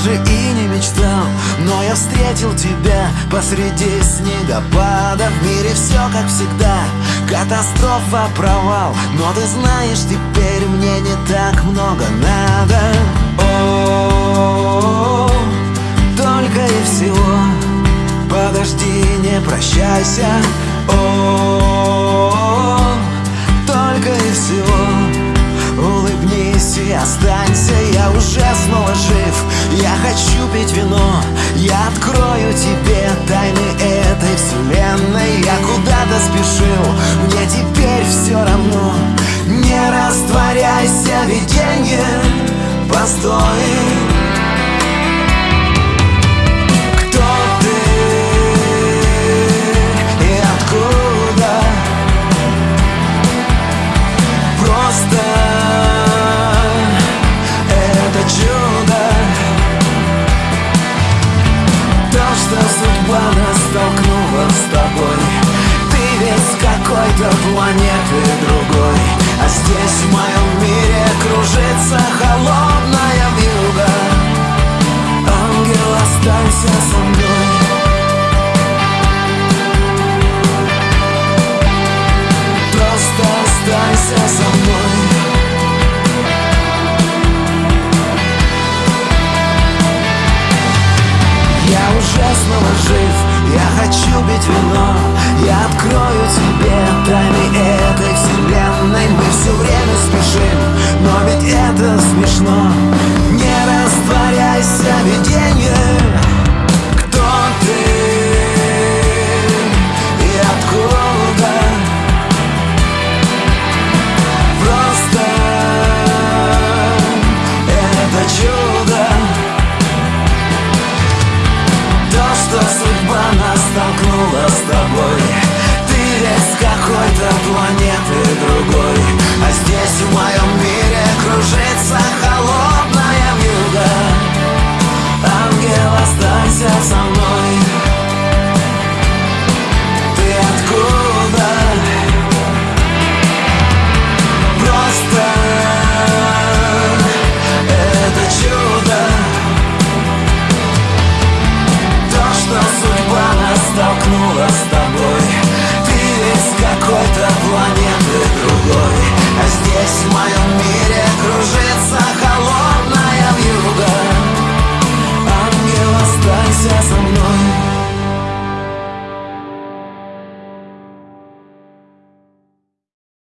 даже и не мечтал Но я встретил тебя посреди снегопада. В мире все как всегда Катастрофа, провал Но ты знаешь, теперь мне не так много надо. О, только и всего Подожди, не прощайся. О, -о, -о я открою тебе тайны этой вселенной. Я куда-то спешил, мне теперь все равно. Не растворяйся, виденье, постой какой-то планеты другой. А здесь в моем мире кружится холодная вьюга. Ангел, останься со мной. Просто останься со мной Я уже снова жив, я хочу пить вино Я открою тебе тайны этой вселенной. Мы все время спешим, но ведь это смешно